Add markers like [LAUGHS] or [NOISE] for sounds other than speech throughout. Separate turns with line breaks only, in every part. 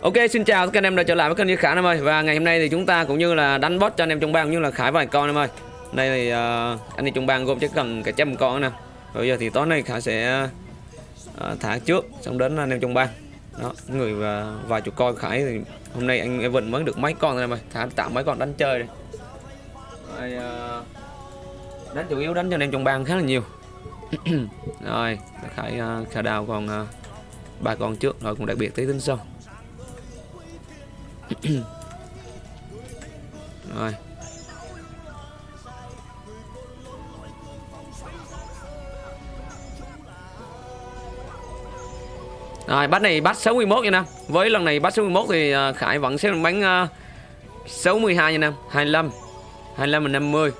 Ok xin chào các anh em đã trở lại với kênh như Khải em ơi. Và ngày hôm nay thì chúng ta cũng như là đánh boss cho anh em trong bang cũng như là Khải vài con em ơi. Đây thì uh, anh em trong bang gồm chắc cần cả trăm con nè. Bây giờ thì tối nay Khải sẽ uh, thả trước xong đến anh em trong bang. Đó, người uh, vài chục con Khải thì hôm nay anh Evan mới được mấy con thôi em ơi. Thả tạo mấy con đánh chơi đây Rồi, uh, Đánh chủ yếu đánh cho anh em trong bang khá là nhiều. [CLEARS THROAT] Rồi, Khải, uh, Khải đào còn uh, con trước rồi cũng đặc biệt tí tính sau [CLEARS THROAT] rồi. Rồi bắt này bắt 61 nha Nam. Với lần này bắt 61 thì uh, Khải vẫn sẽ bắn uh, 62 nha Nam. 25 25 là 50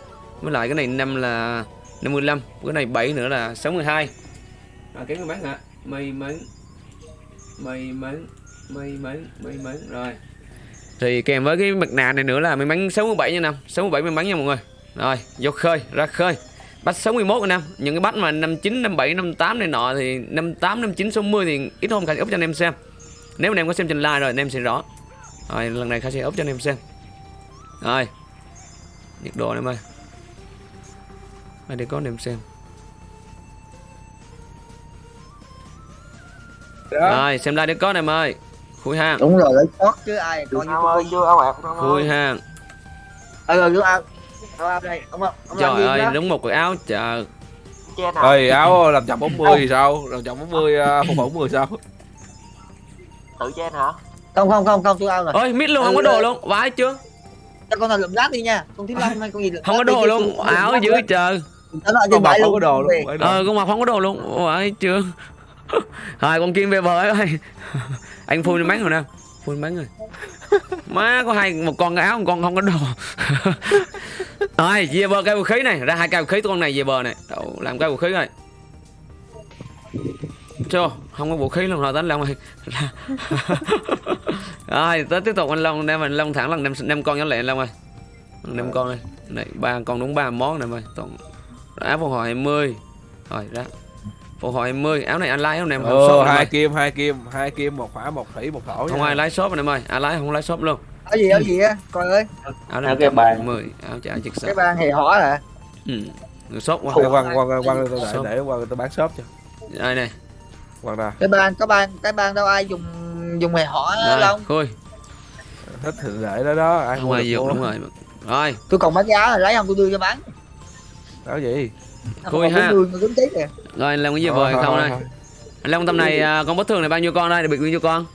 Với lại cái này 5 là 55 Cái này 7 nữa là 62 à, Kiếm người bán hả? May mắn May mắn May mắn May mắn Rồi thì kèm với cái mặt nạ này nữa là may mắn 67 nha năm 67 may mắn nha mọi người. Rồi vô khơi ra khơi. Bắt 61 năm những cái bắt mà 59 57 58 này nọ thì 58 59 60 thì ít hôm khải úp cho anh em xem. Nếu anh em có xem trên live rồi anh em sẽ rõ. Rồi lần này khải sẽ úp cho anh em xem. Rồi. Nhiệt độ em ơi. Để có anh em xem. Đó. rồi xem like để có em ơi khui hang
đúng rồi lấy sót chứ ai
coi như ơi chưa áo ạc
khui hang
ờ rồi chú áo áo đây ông ông
trời ơi đúng một cái áo chờ
ơi áo làm chậm 40 thì sao? Làm chậm 40 phục vụ 10 sao?
Tự trên hả
không không không không chú áo rồi.
Ơi mít luôn không có đồ luôn. Vãi chưa
cho con nào lượm lát đi nha. Con thiếu lâm hay con gì
không có đồ luôn. áo dưới chờ
con mặc không có
đồ luôn.
Ờ con mặc không có đồ luôn. Vãi chưa [LAUGHS] rồi con kim về bờ ơi. [LAUGHS] Anh phun bắn rồi nè. Phun bắn rồi má có hai một con áo một con không có đồ. [LAUGHS] Rồi về bờ cây vũ khí này. Ra hai cây vũ khí con này về bờ này. Đậu, làm cây vũ khí rồi. Chưa không có vũ khí luôn. Rồi đánh long ơi. Rồi tới tiếp tục anh long đem mình long thẳng lần năm năm con nhỏ lẹ long ơi. Năm con đây. Này ba con đúng ba món này ơi toàn áo phục hồi 20 rồi ra Phục hồi 20, áo này anh lái không em?
Ờ, shop hai kim, hai kim, hai kim, một hỏa, một thủy, một thổ.
Không ai lái shop anh em ơi, ai lái không lái shop luôn.
Áo gì áo gì á, coi ơi.
Áo này cái bàn 10, áo chả chực
Cái bàn hề hỏ hả?
Ừ. Người shop qua.
Quăng quăng quăng tôi để để qua tôi bán shop cho.
Đây này.
Quăng ra.
Cái bàn, cái bàn, cái bàn đâu ai dùng dùng hề hỏ
không? Khui.
Thích thì để đó đó, ai
không ai dùng đúng rồi. Rồi.
Tôi còn cái áo lấy không tôi đưa cho bán.
Áo gì?
Khui ha. Rồi làm cái gì vời không đây? Anh Long tầm này à, con boss thường này bao nhiêu con đây? Được bao nhiêu con?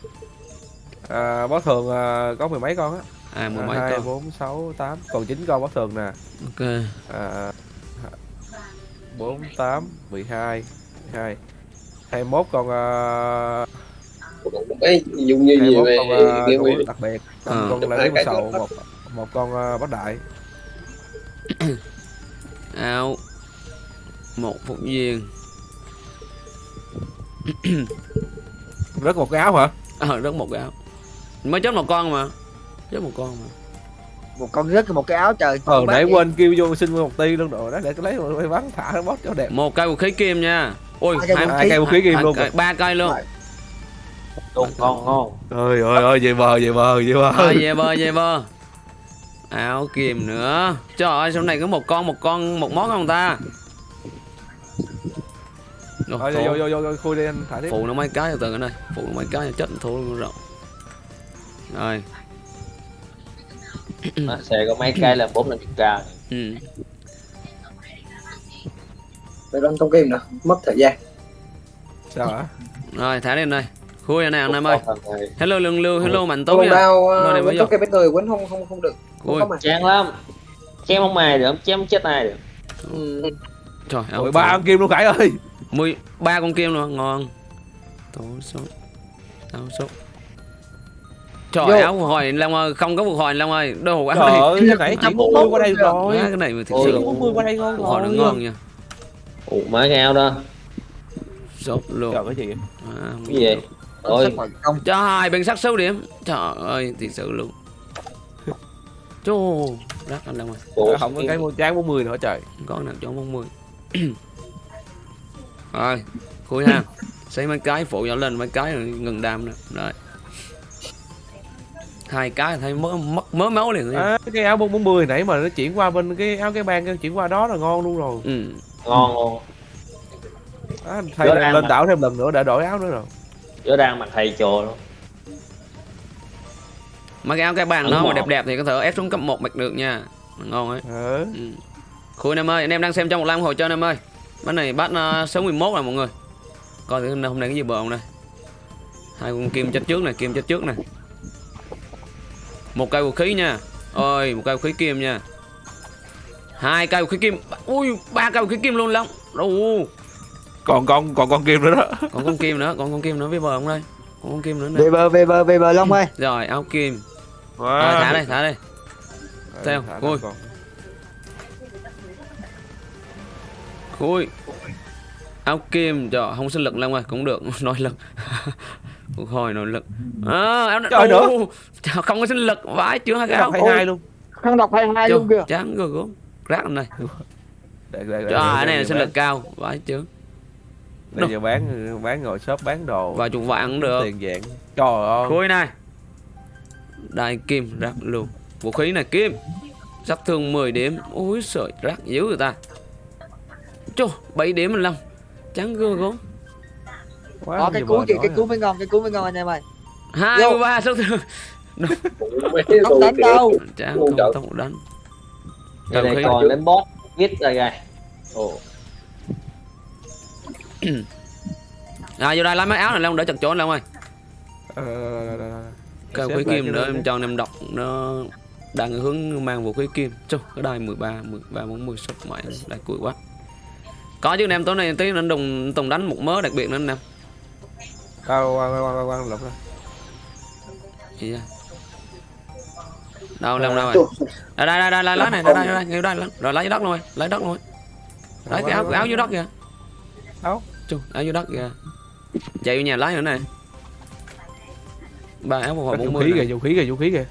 À, boss thường à, có mười mấy con á.
À mười mấy con.
4 6 8 còn 9 con boss thường nè.
Ok.
À 4 8 12 12 21 con uh,
cái dùng như gì
về con, uh, đặc biệt con, à. con lấy một sầu một một con uh, bắt đại [COUGHS]
áo một phục viên
rất một cái áo hả?
Ờ rất một cái áo. Mới chết một con mà. Chết một con mà.
Một con rất một cái áo trời
ờ nãy quên kêu vô xin một ti luôn đồ đó để lấy rồi bắn thả nó bót cho đẹp.
Một cây vũ khí kim nha. Ôi
hai, hai cây vũ khí kim luôn
ba cây luôn.
Đúng con ngon
ơi ơi ơi về bờ về bờ về bờ
à, về bờ về bờ áo kim nữa. Trời ơi sau này có một con một con một món không ta
Thôi vô vô vô vô khui đi anh thả tiếp.
Phụ nó mấy cái từ anh ơi, phụ nó mấy cái chết thua luôn rồi. Rồi.
xe có mấy cái là bốn lần cao.
Ừ.
Phải đánh trong game nè, mất thời gian.
Sao hả?
Rồi thả đi anh ơi. Khui này anh em ơi. Hello Lương Lưu, hello Mạnh Tú
nha. Trong cái bên người quấn không không không được.
Ui.
Chán lắm. Chém không ai được, chém chết ai được.
Ừ. Trời
ơi, ba con kim luôn Khải ơi
mười ba con kim luôn ngon. Tố số tao số. Trời Vô. áo phục hồi long ơi không có phục hồi long ơi đâu phục
áo này trời nãy bốn mươi qua đây rồi.
cái này mà thực sự.
bốn mươi qua đây ngon
phục hồi nó ngon nha.
Ủa má cái áo đó.
Sốt luôn.
Trời cái gì
à, cái gì
ôi. Cho hai bên sắc số điểm. Trời ơi thiệt sự luôn. Chú đắt anh long ơi.
Không có cái mua chán 40 nữa trời.
Có nào cho 40 rồi khui ha. Xây mấy cái phụ nhỏ lên mấy cái ngừng đam nữa. Rồi. Hai cái thấy mất mất mớ máu liền
à, cái áo 440 nãy mà nó chuyển qua bên cái áo cái bang chuyển qua đó là ngon luôn rồi.
Ừ.
ngon luôn.
À, thay
Rõ
lên,
mà.
đảo thêm lần nữa để đổi áo nữa rồi.
Chỗ đang mặc thầy trồ luôn.
Mà cái áo cái bàn nó mà đẹp đẹp thì có thể ép xuống cấp một mạch được nha. Ngon ấy.
Ừ.
ừ. khui em ơi anh em đang xem trong một lam hồi cho anh em ơi bát này bát uh, số 11 này mọi người. Coi thử hôm nay hôm nay cái gì bờ không đây. Hai con kim chết trước này kim chết trước này. Một cây vũ khí nha. Ôi một cây vũ khí kim nha. Hai cây vũ khí kim. Ui ba cây vũ khí kim luôn lắm. Đâu?
Còn con còn con kim nữa đó.
Còn con kim nữa còn con kim nữa với bờ không đây? Còn con kim nữa nè.
Về bờ về bờ về bờ long ơi.
Rồi áo kim.
Wow.
rồi thả đây thả đây. Theo,
thả
khui áo kim cho không sinh lực lắm rồi cũng được. [LAUGHS] Nói lực. [LAUGHS] Hồi nói lực. À, áo
Trời nữa.
Không có sinh lực. Vãi chưa hai cái áo.
hai luôn.
Khăn hai
Chưa,
luôn kìa.
chán rồi gốm rác này
để, để, để,
Trời, cái
để-
này là sinh lực cao. Vãi chứ
Bây giờ bán bán ngồi shop bán đồ.
Vài chục vạn cũng được.
Tiền dạng trời ơi.
Khui này. Đại kim rác luôn. Vũ khí này kim. Sát thương 10 điểm. Ôi sợi rác dữ người ta chô 7 điểm 15 chán gơ gốm
Quá
có cái cú
nói
cái cú mới ngon cái cú mới ngon anh em ơi.
Hai
Vô.
mươi ba sát thương
không đánh đâu.
Ngu
không không đánh. Đầu
này còn đến boss viết ra kìa. Ồ. [CLEARS THROAT]
À vô đây lấy mấy áo này long để chặt chỗ long ơi.
Ờ,
cái
lại
kim
cái
nữa em cho anh em đọc nó đang hướng mang vũ khí kim. Chú cái đài 13 13 40 sắp mãi đại cuối quá có chứ anh em tối nay tí nên đồng tùng đánh một mớ đặc biệt nữa anh em
Tao quăng quăng quăng quăng lục ra.
Gì đâu đâu đâu rồi? Đây đây đây đây lấy này đây đây đây đây, đây, rồi lấy đất luôn rồi lấy đất luôn. Rồi lấy cái áo cái áo dưới đất kìa.
Áo?
chú áo dưới đất kìa. Chạy vô nhà lấy nữa này. Ba áo phục hồi
Vũ
40
khí
này.
kìa, vũ khí kìa, vũ khí kìa.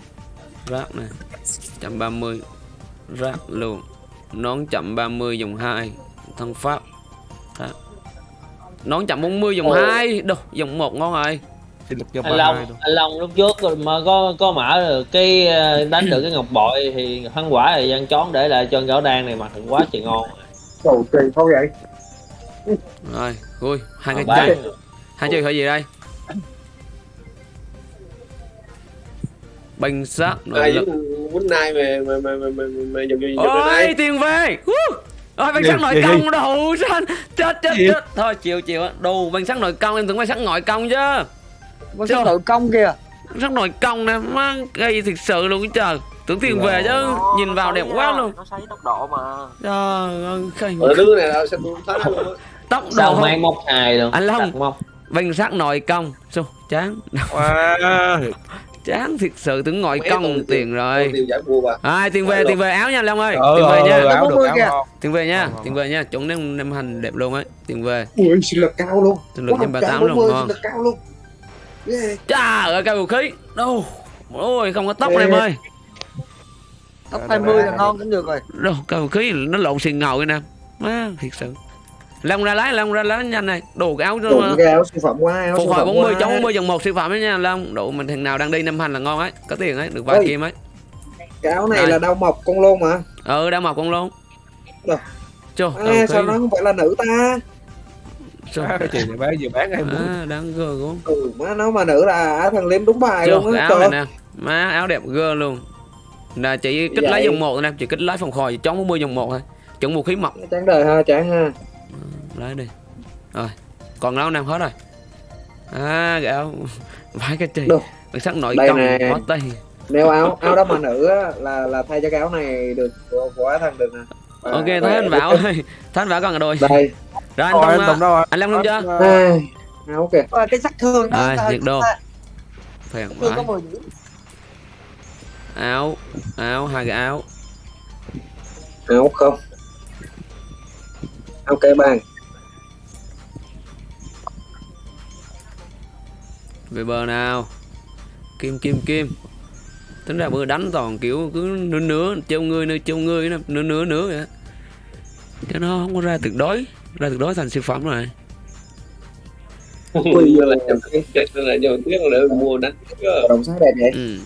rác này 130 rác luôn. Nón chậm 30 dòng 2 thân pháp nón chậm 40 dòng 2 đâu dòng 1 ngon rồi
lực hai
Long
luôn.
anh Long lúc trước rồi mà có có mở được cái ờ, đánh được cái ngọc bội thì thắng quả thì dân chón để lại cho gõ đan này mặc quá trời ngon
Cầu kỳ không vậy?
rồi vui hai cái
Mà
chơi hai chơi hơi gì đây banh sát
Ai
lực
quýnh nai mà mà mà mà mà mà dùng dùng dùng
ôi
này.
tiền về Woo! ôi banh
Gì,
sát nội
gì, gì?
công đồ xanh chết chết chết thôi chiều chiều á. Đồ banh sát nội công em tưởng banh sát nội công chứ.
Con sao tự công kìa.
rất nổi công nè má gây thực sự luôn trời. Tưởng tiền về chứ nhìn vào đẹp quá luôn.
nó xoáy tốc độ mà.
Trời ơi
Ở đứa này là sao á.
tốc độ
sao mang móc hài luôn?
Anh Long. Banh sát nội công Xô, chán.
Wow.
Chán thiệt sự tưởng
Mấy
công tiền rồi. ai tiền về tiền về áo nha long ơi. Tiền về nha.
áo được,
40
áo
kìa.
ngon.
tiền về nha tiền về nha. Chuẩn nem nem hành đẹp luôn ấy. Tiền về.
Ui, sinh lực cao luôn.
sinh lực thêm ba tám luôn
140,
ngon
cao.
Chà ơi cây vũ khí. Đâu? Ôi không có tóc này em ơi.
Tóc
Đây,
20
đây,
là ngon cũng được rồi.
Đâu cây vũ khí nó lộn xìn ngầu nè. Má thiệt sự long ra lái long ra lái nhanh này đồ cái áo
Đủ
nó
cái áo siêu phẩm quá, áo
phục
siêu
hồi
phẩm
40
quá.
chống 40 dòng một siêu phẩm đấy nha long độ mình thằng nào đang đi năm hành là ngon ấy có tiền ấy được vài
Ôi.
kim ấy
Cái áo này
Đây.
là đau mọc con lôn mà.
ừ đang mọc con luôn
Rồi.
Chô,
À, sao nó không phải là nữ ta?
Chô.
Cái chuyện này bán vừa bán em muốn.
À, đáng gơ gốm
Ừ, má nó mà nữ là á thằng Liêm đúng bài
Chô,
luôn á.
áo này nè má áo đẹp gơ luôn là chỉ kích
Vậy.
lái dòng một thôi nè chỉ kích lái phòng khòi chống 40 dòng một thôi chuẩn vũ khí mọc
Chán đời ha, chán ha.
Lái đi rồi còn áo nam hết rồi à áo [LAUGHS] vãi cái chị
Đâu?
bản sắc nội
Đây
công có tay
Nếu áo áo đó mà nữ á, là là thay cho cái áo này được của, của thằng được nè. Và-
ok thấy anh bảo ơi [LAUGHS] thấy anh bảo còn rồi
Đây.
rồi anh
Rồi
Tông
anh
à,
Tùng đâu rồi?
anh Lâm luôn chưa
Ai, áo kìa.
Ờ, cái sắc thương đó
Rồi,
ta-
nhiệt độ.
ta-
phèn
thương có
vãi
10 điểm
áo áo hai cái áo
Áo không. Áo cây
về bờ nào? Kim kim kim. Tính ra bữa đánh toàn kiểu cứ nửa nửa trêu người nơi trêu người nửa nửa nửa, vậy cho nó không có ra tuyệt đối ra tuyệt đối thành siêu phẩm rồi.
Bây giờ là nhầm chết là nhầm tiếc để mua đánh đồng sáng đẹp vậy.
Ừ.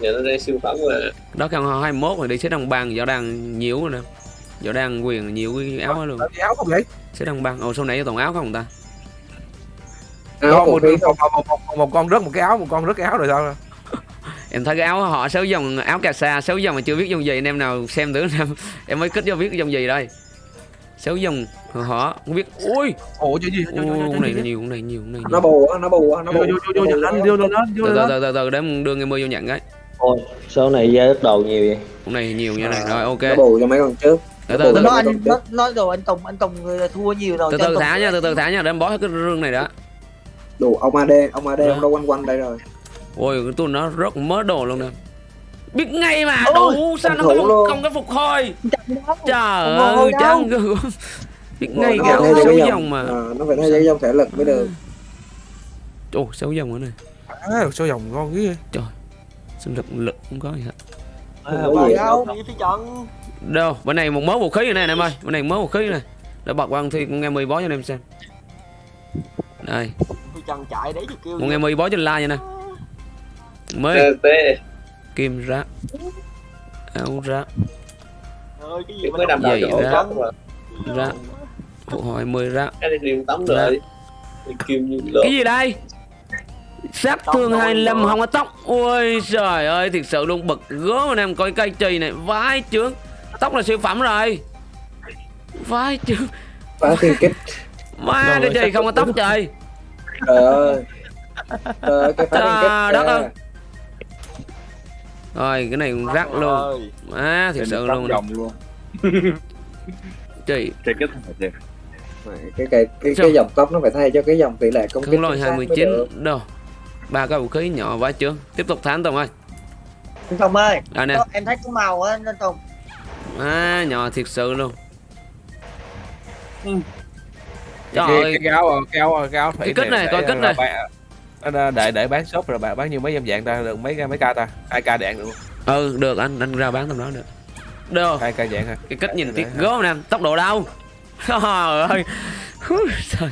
giờ nó ra siêu phẩm rồi
đó căn 21 rồi đi xếp đồng bằng giờ đang nhiều rồi nè võ đang quyền nhiều cái áo luôn.
Gì áo không vậy
xếp đồng bang ồ sau nãy toàn áo không ta?
Một, một, một, một, một, một con rớt một cái áo một con rớt cái áo rồi sao? [LAUGHS]
Em thấy cái áo họ xấu dòng áo cà sa xấu dòng mà chưa biết dòng gì. Anh em nào xem thử em [LAUGHS] em mới kích cho biết dòng gì đây. Xấu dòng họ không biết. Ui!
Ủa chứ gì?
Con này nhiều con này nhiều con này
nó bù á nó bù á nó bù.
Vô vô vô nhận anh vô lên vô
từ từ từ từ để đưa người mưa vô nhận cái.
Ôi số này ra đất đồ nhiều vậy?
Con này nhiều như này rồi ok.
nó bù cho mấy con trước
từ từ
Nó
từ
nó
bù.
anh nó nói rồi anh Tùng anh Tùng người thua nhiều rồi
từ từ thả nha từ từ thả nha để em bó cái rương này đã
đủ ông AD ông AD ông đâu quanh quanh đây rồi.
Ôi cái tuần nó rất mớ đồ luôn nè. Biết ngay mà đủ sao nó không, có phục hồi? Trời ơi ghê. Gớm. biết ngay xấu
cái
dòng mà.
Ờ, nó phải cái dòng thể lực mới được.
Ồ xấu dòng nữa này
à, dòng ngon cái
sinh lực lực không có gì. hết
à, đâu
phi chọn
đâu bên này một mớ vũ khí này nè em ơi. Bên này mớ vũ khí này để bật qua thi con nghe mười bó cho anh em xem. Đây.
Chạy đấy kêu
con nghe mười bó trên like nha nè. Mới. Kim ra. Áo ra.
Ơi cái gì
mới nằm đầu chỗ
ra. ra. Phục hồi 10 ra.
Cái này điền tắm rồi. Kim như lợn
cái gì đây? Sát thương
rồi,
25
rồi.
không có tóc. Ôi trời ơi thiệt sự luôn bật gớm anh em. Coi cây chì này vãi chướng tóc là siêu phẩm rồi. Vãi chướng
phá thiên kích
má
Rồi,
cái gì không có tóc trời.
Trời ơi. Ơi cái
đất ơi. rồi cái này cũng rắc luôn.
Ơi,
má thiệt sự luôn.
luôn.
Chị.
Mày, cái cái cái,
Sao?
cái dòng tóc nó phải thay cho cái dòng tỷ lệ công kích
lôi
chính xác mới
29
được.
đâu. Ba cái vũ khí nhỏ vãi chướng tiếp tục thắng tùng ơi.
Tùng ơi
đây nè.
em thấy có màu á anh Tùng
má nhỏ thiệt sự luôn.
Ừ.
trời
cái,
ơi.
cái, cái áo cái áo cái áo thủy
Cái kích này, coi kích này.
bạn- anh để để bán shop rồi bạn bán nhiêu mấy em dạng ta được mấy mấy ca ta hai ca đạn được
ừ được anh anh ra bán tầm đó được. Được
hai ca dạng ha
cái cách nhìn tiếc gớm nè tốc độ đâu? [LAUGHS] Trời ơi. Trời.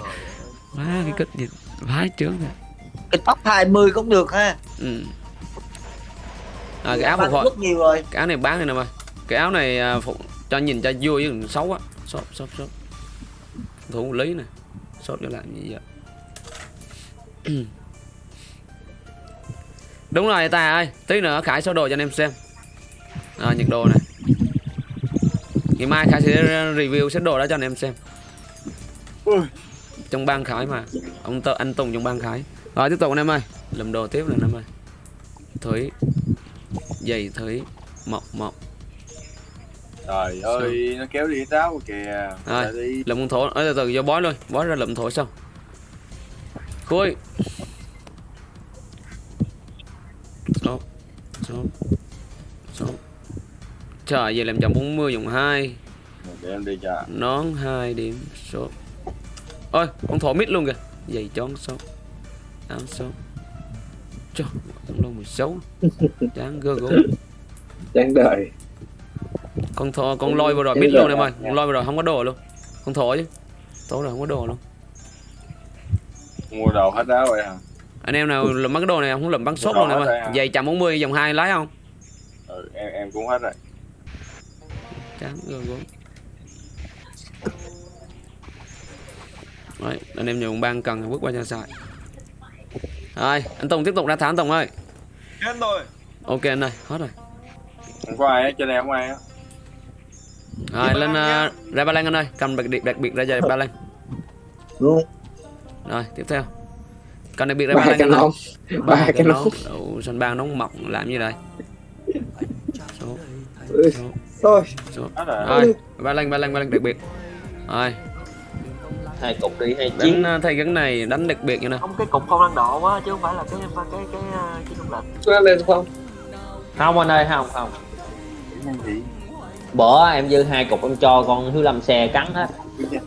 Má cái cách nhìn vãi trướng nè.
Cái tóc 20 cũng được ha.
Ừ. à, cái áo phục hồi
rất nhiều rồi.
Cái áo này bán này nè mày cái áo này à, phục cho nhìn cho vui chứ xấu á. Shop shop shop thủ lý nè shop cho làm gì vậy? [CLEARS THROAT] Đúng rồi ta ơi. Tí nữa khải số đồ cho anh em xem. À, nhiệt độ này. Ngày mai khải sẽ review set đồ đó cho anh em xem. Trong bang khải mà. Ông tơ anh tùng trong bang khải. Rồi tiếp tục anh em ơi. Làm đồ tiếp này anh em ơi. Thủy. Giày thủy. Mọc mọc
trời ơi nó kéo đi táo kìa.
Rồi.
Đi.
lụm con thổ. Ở từ từ vô bói luôn. Bói ra lụm thổ xong. Khui. Số số số. Trời về làm chậm 40 dùng 2
để em đi cho
nón 2 điểm số. Ôi con thổ mít luôn kìa. Giày chón số. Áo số. Trời thằng lô 16 chán gơ gỗ
chán đời
con thổ con lôi vừa rồi mít luôn em ơi. Con lôi vừa rồi không có đồ luôn. Con thổ chứ. Thổ rồi không có đồ luôn.
Mua đồ hết áo rồi hả?
Anh em nào lụm mấy cái đồ này không? Lụm bắn sốt luôn em
hết
ơi.
rồi
giày chậm 40 dòng hai lái không?
Ừ, em em cũng hết rồi.
Chán gơ gỗ Đấy, anh em dùng bang cần thì bước qua cho xài rồi anh Tùng tiếp tục ra thả anh Tùng ơi.
Hết rồi.
Ok anh ơi hết rồi.
Không có ai á trên này không ai á
rồi lên uh, ra ba lan anh ơi cầm đặc biệt đặc biệt ra giày ba lan
luôn
rồi tiếp theo cầm đặc biệt ra
ba
ba lan anh ơi
nón ba cái nón
Ủa, sân bang nóng mọc làm như đây số số
thôi
số
rồi
ba lan ba lan ba lan đặc biệt rồi
hai cục đi hai chiến
đánh uh, thay cái này đánh đặc biệt như nào
không cái cục phong năng độ quá chứ không phải là cái cái cái cái, cái trung lệnh
nó lên không không anh ơi không không
Cái gì
bỏ em dư hai cục em cho con thứ lâm xe cắn hết. [LAUGHS]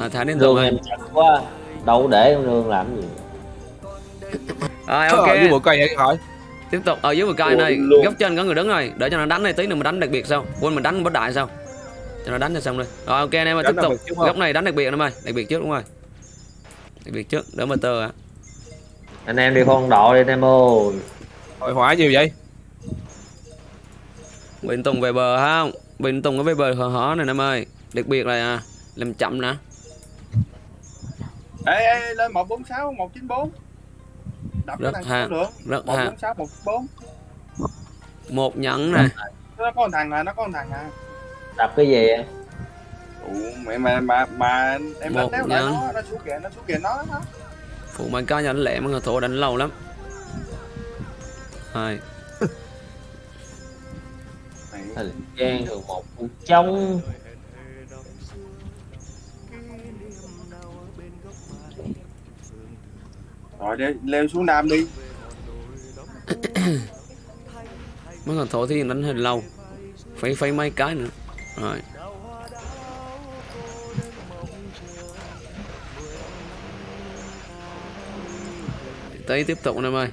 À, thả đến rồi
em chặt quá đâu để con lương làm gì.
Rồi
ok. với
ok
bộ cây hỏi
tiếp tục ở dưới một cây này góc trên có người đứng rồi để cho nó đánh này tí nữa mình đánh đặc biệt sao quên mình đánh bất đại sao cho nó đánh cho xong rồi rồi ok anh em ơi tiếp tục. góc này đánh đặc biệt anh em ơi đặc biệt trước đúng rồi. Đặc biệt trước đỡ motor ạ.
Anh em đi con độ đi anh em ơi.
Hồi hóa nhiều vậy?
Bình Tùng về bờ không? Bình Tùng có về bờ hở hở này em ơi. Đặc biệt là à, làm chậm nè.
ê ê lên một bốn sáu một chín bốn đập cái
Rất
thằng
ha.
số lượng
Rất
một
ha.
bốn sáu một bốn
Một nhẫn nè.
nó có thằng à nó có thằng à
đập cái gì vậy?
Ủa, mẹ mà mà mà em đánh đéo lại nó nó xuống kìa nó xuống kìa nó nó
Phụ mạnh cá nhận lẹ mà người thổ đánh lâu lắm. Hai.
Thời gian thường một phút trong
rồi đi leo xuống nam đi
Mấy người thổ thì đánh hơi lâu. Phải phải mấy cái nữa. Rồi. Tới tiếp tục em ơi.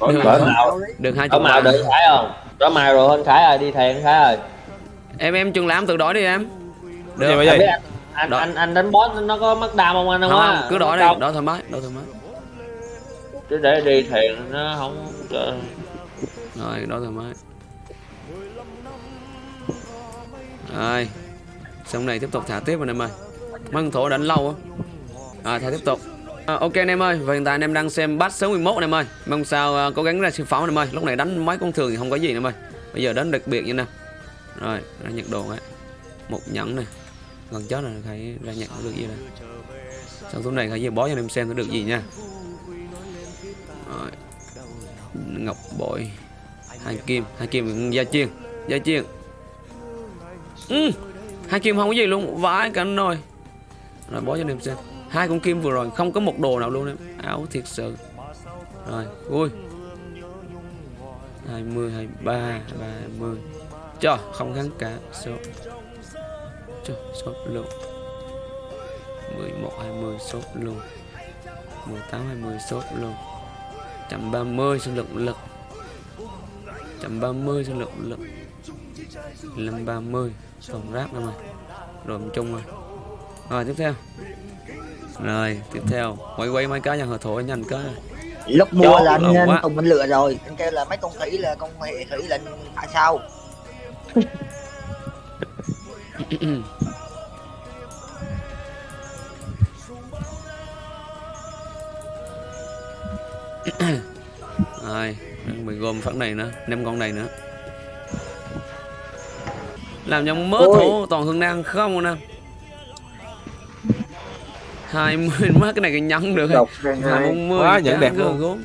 Rồi,
Được.
rồi.
Mạo.
Được hai
có
chục
màu đợi khải không có màu rồi anh khải rồi đi anh khải rồi
Em em chừng làm tự đổi đi em. Được.
vậy?
anh anh anh, anh anh đánh boss nó có mất đam không anh không
Không, cứ đổi đi, đổi thoải mái, đổi thoải mái.
chứ để đi thèn nó không
Rồi, đổi thoải mái. Rồi. Xong này tiếp tục thả tiếp anh em ơi. Con thổ đánh lâu á. À, thả tiếp tục. À, ok anh em ơi, và hiện tại anh em đang xem bát số 11 anh em ơi. Mong sao uh, cố gắng ra siêu pháo anh em ơi. Lúc này đánh mấy con thường thì không có gì anh em ơi. Bây giờ đánh đặc biệt như nè. Rồi, ra nhiệt đồ ấy. Một nhẫn này. Gần chết rồi phải ra nhận được gì đây. Sau số này phải về bó cho anh em xem nó được gì nha. Rồi. Ngọc bội hai kim hai kim gia chiên gia chiên ừ. hai kim không có gì luôn vãi cả nồi rồi bó cho anh em xem hai con kim vừa rồi không có một đồ nào luôn em. Áo thiệt sự. Rồi, vui. 20 23 30 cho không gắn cả. Số. Cho số luôn 11 20 số luôn 18 20 số luôn 130 sinh lực. Lực 130 sinh lực. Lực 530 tổng rác đâu rồi rồi, chung rồi. Rồi, tiếp theo rồi tiếp theo. Quay quay mấy cái nhà hợp thổ nhanh cái
lúc mua
Chó
là anh, anh. Tùng mình lựa rồi. Anh kêu là mấy con khỉ là con hệ khỉ là tại sao? [COUGHS]
Rồi mình gom phát này nữa năm con này nữa. Làm cho mớ
Ôi.
thổ toàn hương năng không nè hai mươi má cái này cái nhẫn được
độc hai
hai
hai
bốn mươi
Quá, nhẫn đẹp luôn.
gốm.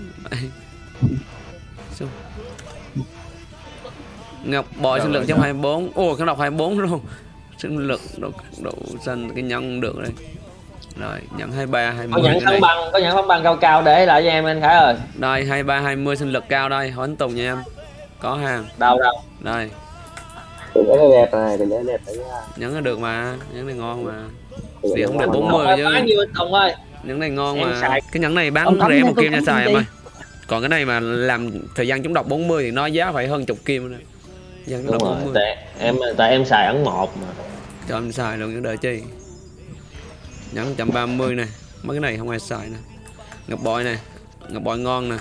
Ngọc bội sinh lực trong 24 Ồ cái đọc 24 luôn. Sinh lực độ, độ xanh cái nhân được đây. Rồi nhận 23
có
20
nhẫn
cái
thắng
này.
băng có nhẫn thắng băng cao cao để lại cho em anh khải ơi.
Đây 23 20 sinh lực cao đây. Hỏi anh Tùng nha em. Có hàng.
Đâu đâu?
Đây.
Nhẫn này đẹp này nhẫn
là được mà Nhẫn này ngon mà
Nhẫn
không được
ngon.
40
Bao
chứ Nhẫn này ngon mà. Cái nhẫn này bán rẻ một kim nha xài em ơi Còn cái này mà làm thời gian chống độc 40 thì nó giá phải hơn chục kim nữa Dân
đúng rồi
40
tại em tại em xài ấn một mà.
Cho em xài luôn những đợi chi? Nhẫn 130 này mấy cái này không ai xài nè. Ngọc bội này ngọc bội ngon nè.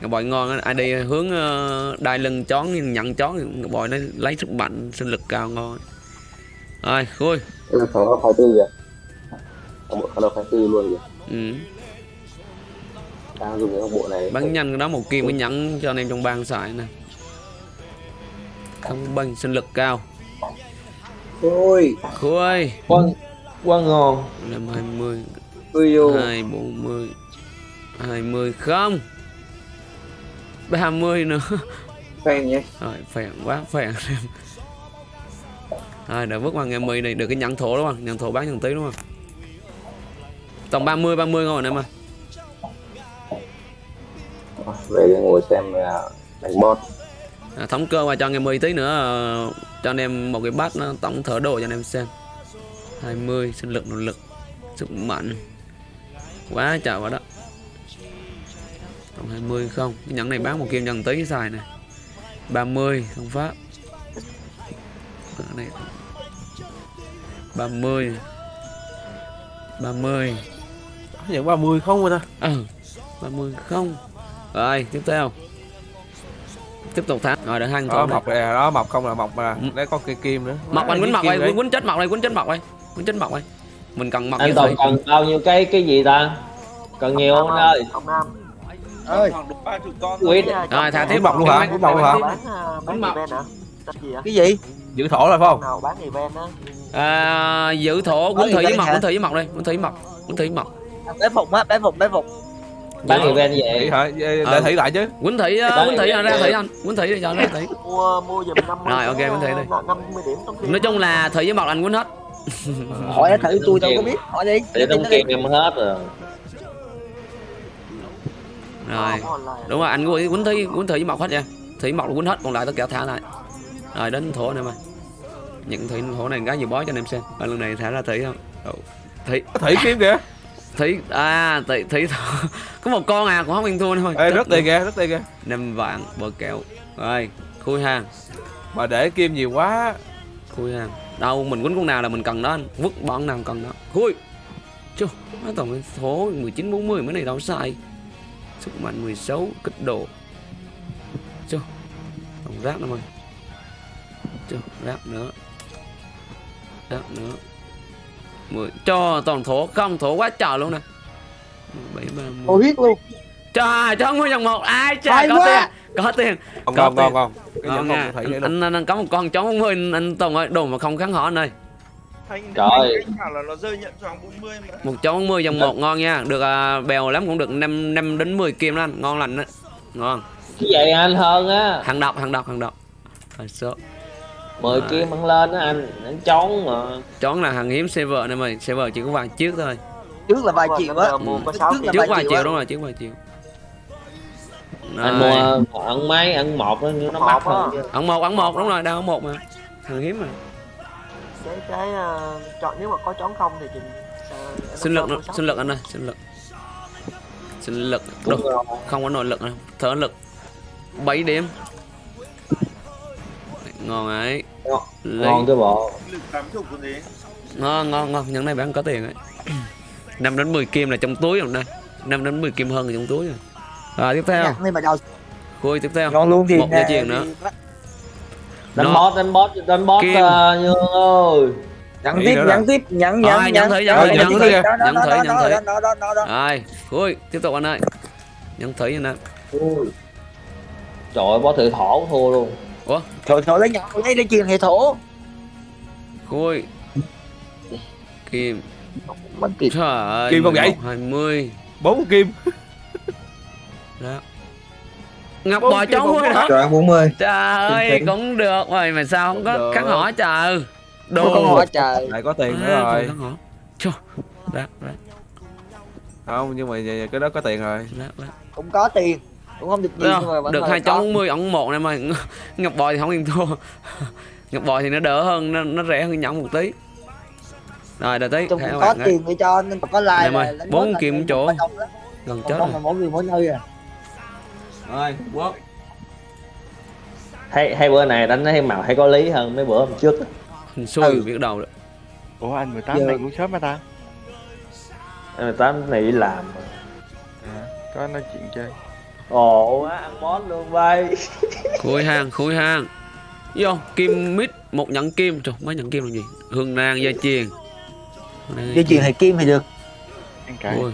Ngọc bội ngon ai đi hướng ờ, đai lưng chón nhận chón. Ngọc bội nó lấy sức mạnh sinh lực cao ngon rồi khui
cái thằng nó phải tư kìa. Thằng bộ thằng nó phải tư luôn kìa.
Ừ.
đang dùng cái bộ này.
Bắn nhanh cái đó một kim cái nhẫn cho anh em trong bang xài nè. Không băng sinh lực cao.
Ôi
khui
quá quá ngon
năm hai mươi.
Ui
hai bốn mươi. Hai mươi không. Ba mươi nữa.
Phen nhé
rồi phèn quá phèn. em rồi đã vứt qua ngày mười này được cái nhận thổ đúng không? Nhận thổ bán nhận tí đúng không? Tổng 30 30 ngon rồi em ơi.
Về ngồi xem à, đánh bot.
À, thống cơ qua cho ngày 10 tí nữa ờ, cho anh em một cái bát nó tổng thở đồ cho anh em xem. 20 sinh lực nội lực sức mạnh. Quá trời quá đó. Tổng 20 không? Cái nhẫn này bán một kim dần tí xài nè. 30 không pháp cái này. 30 30
nhận 30 không rồi ta?
Ừ 30 không. Rồi tiếp theo. Tiếp tục thắng. Rồi được hai
đó
thằng
mọc nè đó mọc không là mọc mà đấy có cây kim nữa.
Mọc anh quýnh mọc đây
đấy.
quýnh chết mọc đây quýnh chết mọc đây quýnh chết mọc đây mình cần mọc
anh toàn cần bao nhiêu cái cái gì ta? Cần nhiều không ơi?
Ông nam.
Ơi.
Con
cái,
rồi thả
này
tiếp
mọc luôn hả? Quýnh mọc luôn hả?
à, bán
mọc.
cái gì
giữ thổ rồi phải không?
Nào bán event á.
À, giữ thổ thủy
gì
với mọc quýnh thủy với mọc đây quýnh thủy với mọc quýnh thủy với mọc
bé phục á bé phục bé phục
bán event
Thủy
vậy
hả để thủy lại chứ.
Uh, quýnh thủy
event
ra thủy anh. Quýnh thủy đi cho ra thủy.
Mua mua giùm năm
Rồi, ok,
điểm trong khi
nói chung là thủy với mọc anh quýnh hết. [LAUGHS]
Hỏi nó thử tôi đâu có biết hỏi đi.
Để
nó đi.
kim em hết rồi.
Rồi đúng rồi anh quýnh quýnh thủy quýnh thủy với mọc hết nha thủy mọc là quýnh hết còn lại tất cả thả lại. Rồi đến thổ này mà nhận thủy thổ này cái gì bó cho anh em xem. Và lần này thả ra thủy không? Ồ, thủy
thủy kim kìa.
Thủy à thủy thủy [LAUGHS] có một con à cũng không ăn thua thôi.
Ê, rất tiền kìa rất tiền kìa.
Năm vạn bờ kẹo. Rồi khui hàng
mà để kim nhiều quá.
Khui hàng đâu mình quýnh con nào là mình cần đó anh. Vứt bọn nào cần đó. Khui. Chú nó cái số 19 40 mấy này đâu sai sức mạnh 16 kích độ. Chú rác nữa mày chú rác nữa rác nữa mười. Cho toàn thổ không thổ quá trời luôn nè. Bảy ba mươi
biết luôn.
Trời cho nguyên dòng một. Ai trời có
quá.
tiền có tiền. Có
cái
nha.
con thủy để luôn
anh, anh, anh có một con chó bốn mươi anh, anh Tùng ơi đồ mà không kháng họ anh ơi.
Thanh
Trời.
bảo là nó rơi nhận 40 mà.
Một chó bốn mươi dòng một ngon nha. Được à, bèo lắm cũng được 5, 5 đến 10 kim đó anh. Ngon lành đó. Ngon.
Cái vậy anh hơn á.
Hàng độc hàng độc hàng độc. Rồi, số
mười kim ăn lên á anh anh trốn mà.
Chón là hàng hiếm server này mày server chỉ có vài chiếc thôi.
Trước là vài triệu á.
mua có
Trước vài triệu
đúng rồi trước vài triệu.
Anh mua ăn mấy ăn một nó nó mắc hơn chứ.
Ẩn một ẩn một đúng rồi đang ẩn một mà. Hàng hiếm mà.
Cái cái à, chọn nếu mà có chón không thì chị em
sinh lực sinh lực anh ơi sinh lực. Sinh lực.
Đúng
không có nội lực đâu thở lực. 7 điểm ngon ấy.
Ngon.
Lấy-
ngon cái bộ.
Ngon ngon ngon. Những này bán có tiền ấy. [CLEARS THROAT] 5 đến 10 kim là trong túi rồi đây 5 đến 10 kim hơn là trong túi rồi. Rồi tiếp theo.
Đầu
khui tiếp theo.
Ngon luôn thì
Một dây chuyền nữa.
đánh boss đánh boss đánh boss
Kim.
uh, như ơi.
Nhắn tiếp nhắn tiếp nhắn
Rồi,
nhắn
nhắn. thử, nhắn
Đó,
thử, nhắn thử
thử.
Nhắn thử, nhắn thử. rồi khui tiếp tục anh ơi. Nhân thủy anh ơi
trời ơi boss thử thổ thua luôn
Thôi thôi lấy nhau lấy lấy chuyện hệ thổ.
Khui kim.
Mất kịp
trời ơi
Kim không vậy?
20
bốn kim.
Đó ngọc bò vui
có
đó
Trời 40
trời ơi cũng được. Rồi mà sao không có kháng hỏi trời?
Đồ
đồ.
hỏi trời.
Lại có tiền nữa rồi.
Chô, rác rác
không nhưng mà cái đó có tiền rồi.
Rác rác
Cũng có tiền Cũng không được nhiều
Được,
nhưng mà vẫn
được hai bốn mươi ổng một này mà [LAUGHS] ngọc bò thì không yên thua. [LAUGHS] Ngọc bò thì nó đỡ hơn nó, nó rẻ hơn nhẫn một tí. Rồi đợi tí.
Có tiền để cho nên có like
Em ơi,
là đánh
bốn
một
chỗ. gần chết rồi.
mỗi người mỗi nơi à.
Rồi quốc.
Hay hay bữa này đánh thấy màu hay có lý hơn mấy bữa hôm trước
hình xui
Ừ.
biết đầu đó.
Ủa anh 18
Giờ-
này cũng sớm mà ta?
Em tám này đi làm
à, Có nói chuyện chơi
ồ quá ăn boss luôn bay [LAUGHS]
khui hàng khui hàng vô kim mít một nhẫn kim. Trời mấy nhẫn kim là gì? Hương nang dây chuyền Hương nang
Dây chuyền hệ kim thì được?
Ui.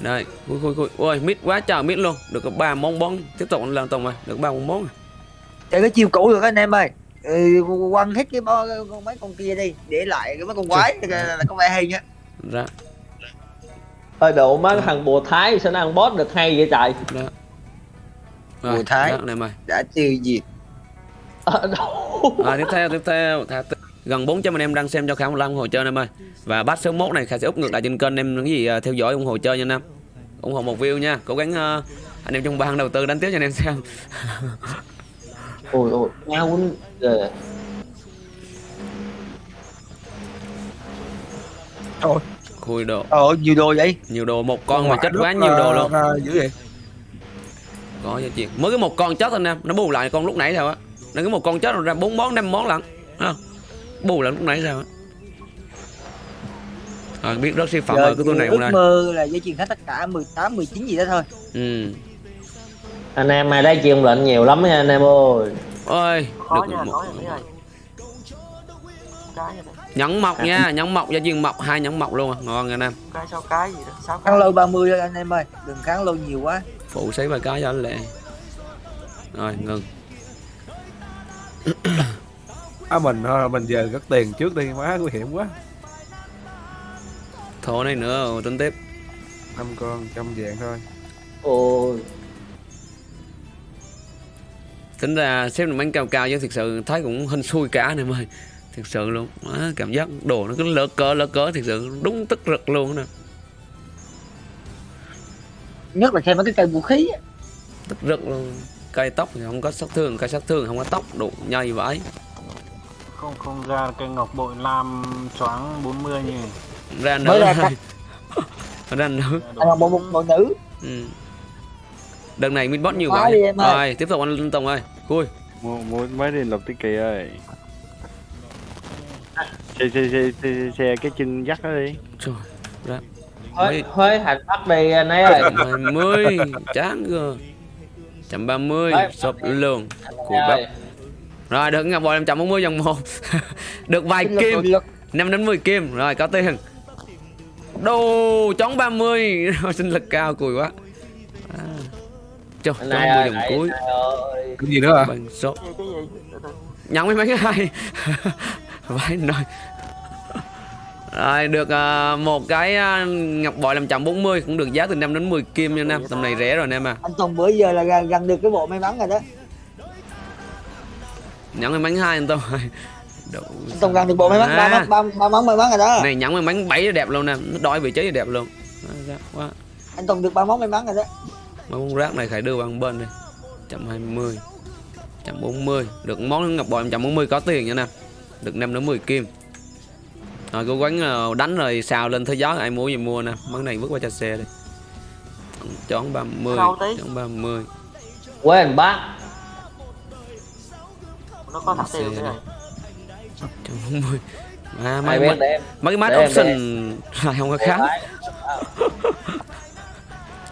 đây khui khui khui. Ôi mít quá trời mít luôn. Được có ba món bón. Tiếp tục lần tùng rồi được ba món bón.
Chơi cái chiêu cũ được anh em ơi. Ừ, quăng hết cái mấy con kia đi. Để lại cái mấy con quái là, là có vẻ hay nhá
ra
ơi độ má thằng bùa thái sao nó ăn boss được hay vậy trời?
Ra rồi
Bùi Thái.
rác này mày
đã tiêu diệt.
Ờ, đâu?
À, tiếp theo tiếp theo. Thả t- gần 400 anh em đang xem cho khả một ủng hộ chơi anh em ơi và bắt số 1 này khả sẽ úp ngược lại trên kênh em những gì à, theo dõi ủng hộ chơi nha anh em. Ủng hộ một view nha. Cố gắng à, anh em trong ban đầu tư đánh tiếp cho anh em xem. [LAUGHS]
Ôi ôi nhau quýnh Ờ,
khui đồ.
Ờ nhiều đồ vậy?
Nhiều đồ một con mà chết quá nhiều đồ luôn.
dữ vậy?
Có cho chuyện mới cái một con chết anh em nó bù lại con lúc nãy sao á. Nó cái một con chết rồi ra bốn món năm món lận Thấy không? Bù lại lúc nãy sao á. À, biết rất siêu phẩm ở cái tour này không
ước
đây
mơ là dây chuyền khách tất cả 18 19 gì đó thôi.
Ừ.
Anh em ai đấy chịu lệnh nhiều lắm nha anh em ơi.
Ôi
khó
được
nha
một
cái nè
nhẫn mọc nha nhẫn mọc gia viên mọc hai nhẫn mọc luôn à. Ngon anh em
cái sau cái gì đó sáu cái
kháng lâu 30 thôi anh em ơi đừng kháng lâu nhiều quá.
Phụ xí vài cái cho anh lệ rồi ngừng. [COUGHS]
À mình thôi mình về cất tiền trước đi má nguy hiểm quá.
Thổ này nữa rồi tính tiếp.
Năm con trăm vàng thôi.
Ôi.
Tính ra xếp được bánh cao cao chứ thực sự thấy cũng hên xui cả anh em ơi thực sự luôn. Má, cảm giác đồ nó cứ lỡ cỡ lỡ cỡ thực sự đúng tức rực luôn nè.
Nhất là xem mấy cái cây vũ khí á.
tức rực luôn. Cây tóc thì không có sát thương cây sát thương không có tóc đủ nhây vãi.
Không không ra cây ngọc bội lam choáng 40 nhỉ.
Ra
Mới
nữa.
ra [LAUGHS]
ra nữa.
Anh Ngọc bộ, bộ, bộ nữ.
Ừ. đợt này mình bot nhiều
Quá
vậy rồi tiếp tục anh Tùng ơi.
Mua mua mấy đi lục tiết kỳ ơi. Xe xe xe xe, xe cái chân dắt nó đi.
trời ra
Huế, Huế hành bắt đi anh ấy
hai mươi chán cơ. Trăm ba mươi lường
Anh
cùi bắp rồi. được ngọc bội 540 dòng một. [LAUGHS] Được vài kim. 5 đến 10 kim. Rồi có tiền. Đồ chóng 30 rồi [LAUGHS] sinh lực cao cùi quá. À. Trời,
này
10
ơi
dòng
anh
cuối.
cái gì nữa à
bằng số nhận mấy mấy cái hai [LAUGHS] vãi nồi rồi được à, một cái à, ngọc bội 540 cũng được giá từ 5 đến 10 kim nha nam. Tầm này rẻ rồi em à.
Anh Tùng bữa giờ là gần, gần được cái bộ may mắn rồi đó.
Nhận mấy bánh hai anh Đủ
anh Tùng gần được bộ may mắn ba
À.
ba ba món may mắn rồi đó.
Này nhẫn mấy bánh bảy đẹp luôn nè nó đòi vị trí thì đẹp luôn. Quá.
Anh Tùng được ba món may mắn rồi đó.
Mấy món rác này phải đưa bằng bên đi. 120 140 được món ngọc bội 140 có tiền nha nè được 5 đến 10 kim. Rồi cố gắng ờ, đánh rồi xào lên thế giới ai mua gì mua nè. Món này vứt qua cho xe đi. Chón 30
Đâu tí?
chón 30
Huế hành bác.
Nó có thật
Xe
tiêu thế này
chón 40 à, mấy, mấy, mấy cái
em,
option lại không có
lái. [LAUGHS]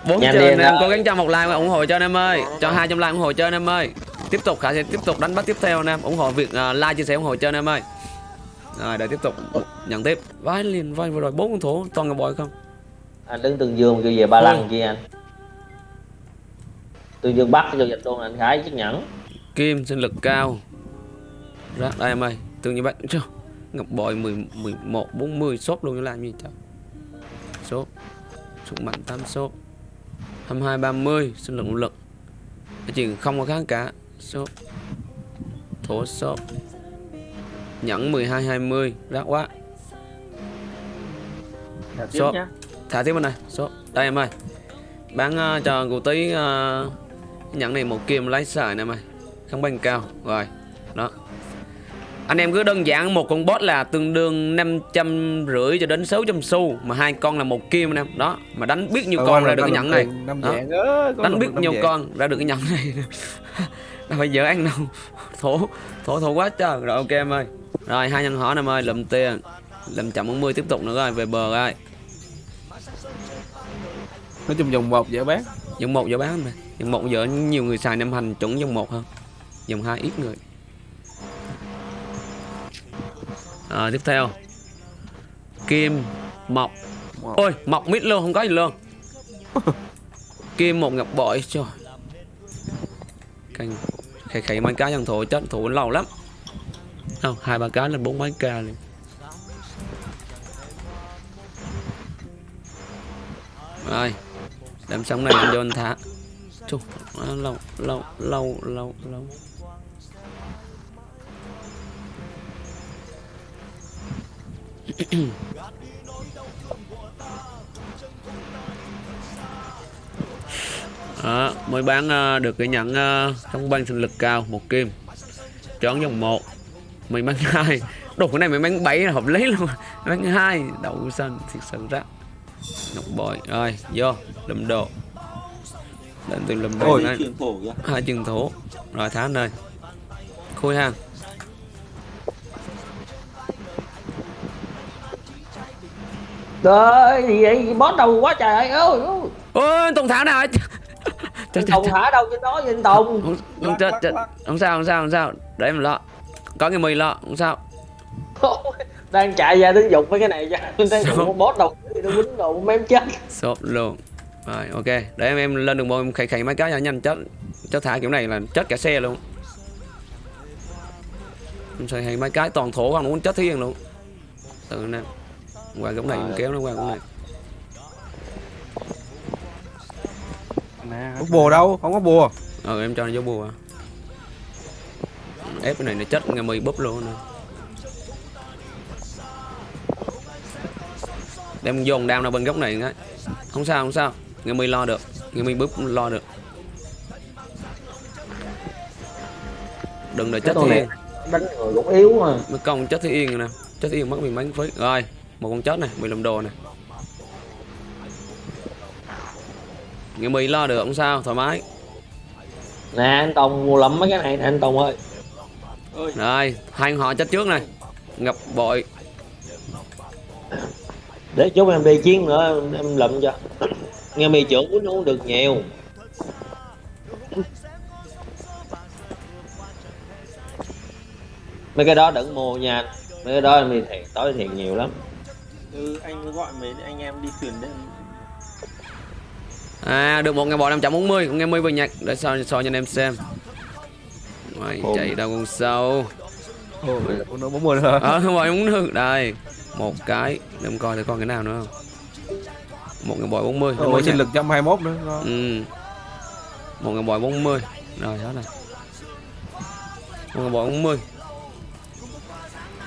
bốn anh em
nào.
cố gắng cho một like và ủng hộ cho anh em ơi. Cho hai trăm like ủng hộ cho anh em ơi tiếp tục khả sẽ tiếp tục đánh bắt tiếp theo anh em ủng hộ việc à, like chia sẻ ủng hộ cho anh em ơi. Rồi để tiếp tục nhận tiếp. Vãi liền vai vừa rồi bốn con thủ toàn ngọc bội không?
Anh đứng tương dương kêu về ba
Ôi.
lăng chi anh. Tương dương bắt cho dịch luôn anh khải chiếc nhẫn
kim sinh lực cao. Ra đây em ơi tương như vậy chưa. Ngọc bội 10, 11 40 shop luôn làm gì trời? Shop súng mạnh 8 shop 22 30 sinh lực lực. Chuyện không có kháng cả shop thổ shop nhẫn 12 20 rác quá.
Tiếp
shop thả tiếp bên này. Shop đây em ơi. Bán ờ, cho cụ tí ờ, nhẫn này một kim lấy xài nè em ơi. Không bánh cao. Rồi. Đó. Anh em cứ đơn giản một con boss là tương đương năm trăm rưỡi cho đến 600 xu mà hai con là một kim anh em. Đó. Mà đánh biết nhiêu con ra được cái nhẫn này. đánh biết
vàng.
con ra được cái nhẫn này [LAUGHS] đâu phải dở ăn đâu? Thổ thổ thổ quá trời. Rồi ok em ơi. Rồi hai nhân hỏi em ơi lụm tiền. Lụm chậm 40 tiếp tục nữa rồi về bờ rồi
nói chung vòng một dễ bán.
Dòng một giờ bán mà. Dòng một giờ nhiều người xài năm hành chuẩn dòng một hơn. Dòng hai ít người. À, tiếp theo. Kim mọc ôi mọc mít luôn không có gì luôn. [LAUGHS] Kim một ngọc bội trời canh khay khay mấy cá dân thủ chết thủ lâu lắm. Không hai ba cá là bốn mấy ca liền. Rồi đem sống này mình cho anh thả. Chù, lâu lâu lâu lâu lâu. [CLEARS THROAT] Đó, mới bán ờ, được cái nhận uh, không ban sinh lực cao một kim. Chọn dòng một. Mày bán [LAUGHS] hai. Đồ cái này mày bán bảy là hợp lý luôn. Bán hai. Đậu xanh thiệt sự ra ngọc bội rồi vô lụm đồ đến từ lụm đồ
Ôi.
này hai chân thủ rồi thả nơi khui hàng
Trời gì vậy? Boss đầu quá trời. Ơi ơi. ơi.
ôi anh tùng thả nào chết
Tùng thả đâu trên đó vậy Tùng?
không, không, chết, chết. không sao không sao không sao. Để em lo. Có cái mì lo không sao.
Đang chạy ra đứng dục mấy cái này [LAUGHS] cho đang dùng boss đầu nó quýnh đầu mém chết.
Sốt luôn. Rồi ok. Để em em lên đường môn em khẩy khẩy mấy cái cho nhanh chết. Chết thả kiểu này là chết cả xe luôn. Em xài hay mấy cái toàn thổ không muốn chết thiên luôn. Từ nè. Qua góc này em kéo nó qua góc này
Bút bùa đâu? Không có bùa.
ờ em cho nó vô bùa. Ép cái này nó chết nghe mì búp luôn nè. Đem dồn đao ra bên góc này cái không sao không sao. Nghe mì lo được. Nghe mì búp lo được. Đừng để chết
này đánh người cũng yếu mà.
Mấy con chết thì yên rồi nè. Chết thì yên mất mình mấy phí rồi một con chết này mì làm đồ này nghe mì lo được không sao thoải mái.
Nè anh Tùng mua lắm mấy cái này nè anh Tùng ơi.
Rồi hai họ chết trước này. Ngập bội.
Để chút em đi chiến nữa em, lụm cho. Nghe mì trưởng quýnh uống được nhiều. Mấy cái đó đừng mua nha anh. mấy cái đó em đi thiệt tối thiệt nhiều lắm.
Ừ anh gọi mấy anh em đi thuyền đấy
à được một ngày bò 540 con nghe mươi bình nhạc. Để so so cho anh em xem. Mày
Ồ.
chạy đâu con sâu.
Ồ, nó 40 nữa.
ờ đây một cái. Để em coi thử con cái nào nữa. Không một ngày bò 40
Ôi, sinh lực 121 nữa. ngon.
ừ. Một ngày bò 40 rồi hết này một ngày bò 40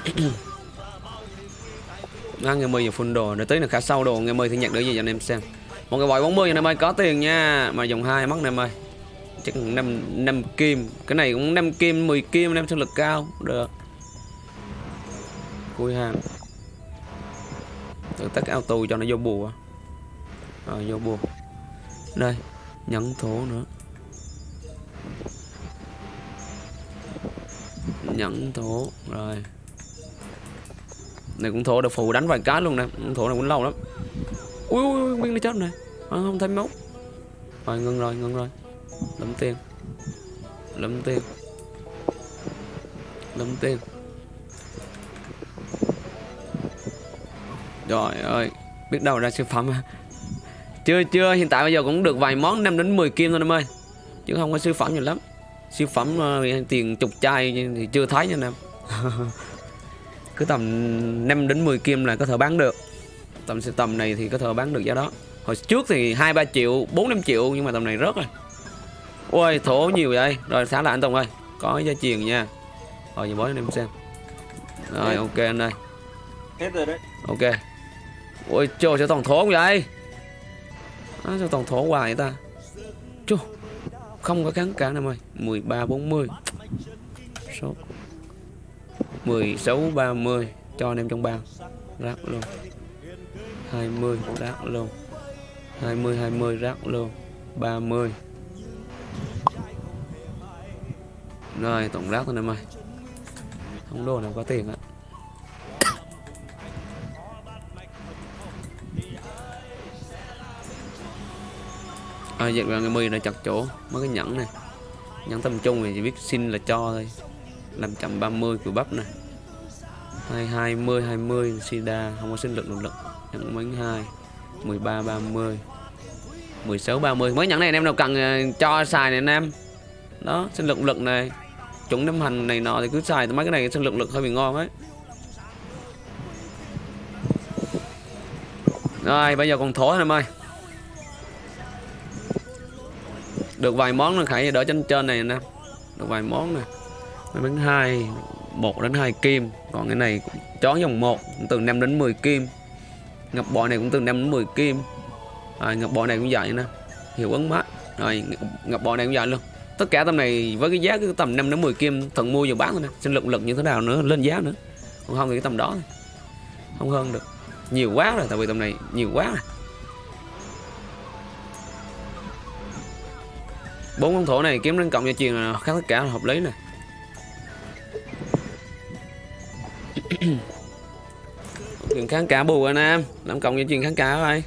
[CLEARS THROAT] Ăn ngày 10 giờ full đồ, để tí là khá sâu đồ. Ngày 10 thì nhận được gì cho anh em xem. Một cái bòi 40 anh em ơi, có tiền nha, mà dùng hai mất anh em ơi. Chắc 5 5 kim, cái này cũng năm kim, 10 kim năm sức sinh lực cao, được. Cui hàng. Tự tắt auto cho nó vô bùa. Rồi vô bùa. Đây, nhẫn thổ nữa. Nhẫn thổ rồi này cũng thổ được phù đánh vài cái luôn nè thổ này cũng lâu lắm ui ui ui nguyên nó chết này à, ờ, không thấy máu rồi ngưng rồi ngưng rồi. Lấm tiền. Lấm tiền. Lấm tiền. Trời ơi biết đâu ra siêu phẩm à. Chưa chưa hiện tại bây giờ cũng được vài món 5 đến 10 kim thôi em ơi. Chứ không có siêu phẩm nhiều lắm. Siêu phẩm uh, tiền chục chai thì chưa thấy nha em [LAUGHS] cứ tầm 5 đến 10 kim là có thể bán được tầm tầm này thì có thể bán được giá đó. Hồi trước thì hai ba triệu 4 5 triệu nhưng mà tầm này rớt rồi. Ôi thổ nhiều vậy. Rồi xả lại anh Tùng ơi. Có gia truyền nha. Rồi giờ bói anh em xem. Rồi ok anh ơi.
Hết rồi đấy.
Ok. Ôi trời sao toàn thổ không vậy? À, sao toàn thổ hoài vậy ta? Chú không có kháng cản em ơi. 13 40 số. 16 30 cho anh em trong bao rác luôn 20 rác luôn. 20 20 rác luôn. 30 rồi, tổng rác thôi em ơi không đồ nào có tiền ạ à vậy là người mười này chặt chỗ, mấy cái nhẫn này. Nhẫn tầm trung thì chỉ biết xin là cho thôi. Làm chậm 30 của bắp này 220 20 sida không có sinh lực lực lực nhẫn bánh 2 13 30 16 30 mấy nhẫn này anh em nào cần ờ, cho xài này anh em. Đó sinh lực lực này. Chúng nấm hành này nọ thì cứ xài, mấy cái này sinh lực lực hơi bị ngon ấy. Rồi, bây giờ còn thổ anh em ơi. Được vài món là khải, đỡ trên trên này nè được vài món nè. Mấy bánh hai, một đến hai kim. Còn cái này chó dòng một, từ 5 đến 10 kim ngọc bội này cũng từ 5 đến 10 kim. À, ngọc bội này cũng vậy nè hiệu ứng mát rồi ngọc- bò bội này cũng vậy luôn. Tất cả tầm này với cái giá cứ tầm 5 đến 10 kim thần mua giờ bán thôi nè. Sinh lực lực như thế nào nữa lên giá nữa. Còn không thì cái tầm đó thôi. không hơn được. Nhiều quá rồi tại vì tầm này nhiều quá rồi. Bốn con thổ này kiếm lên cộng cho truyền là khác tất cả là hợp lý nè. [CLEARS THROAT] chuyện kháng cả bù anh em. Làm cộng với chuyện kháng cả rồi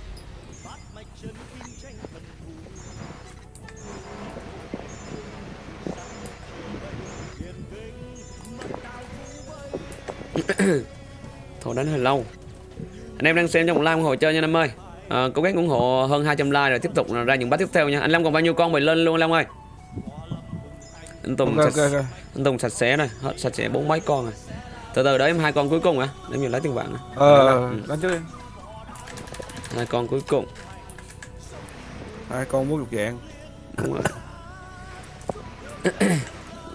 [COUGHS] Thôi đánh hơi lâu. Anh em đang xem trong một like ủng hộ chơi nha anh em ơi. À, Cố gắng ủng hộ hơn 200 like rồi tiếp tục ra những bát tiếp theo nha. Anh Lâm còn bao nhiêu con mày lên luôn anh Lâm ơi? Anh Tùng
ok
sạch,
ok ok.
Anh Tùng sạch sẽ này. Hết sạch sẽ bốn mấy con rồi Từ từ đợi em hai con cuối cùng à Để mình lấy tiền vàng à
ờ đánh trước đi.
Hai con cuối cùng.
Hai con muốn lục dạng.
Đúng rồi.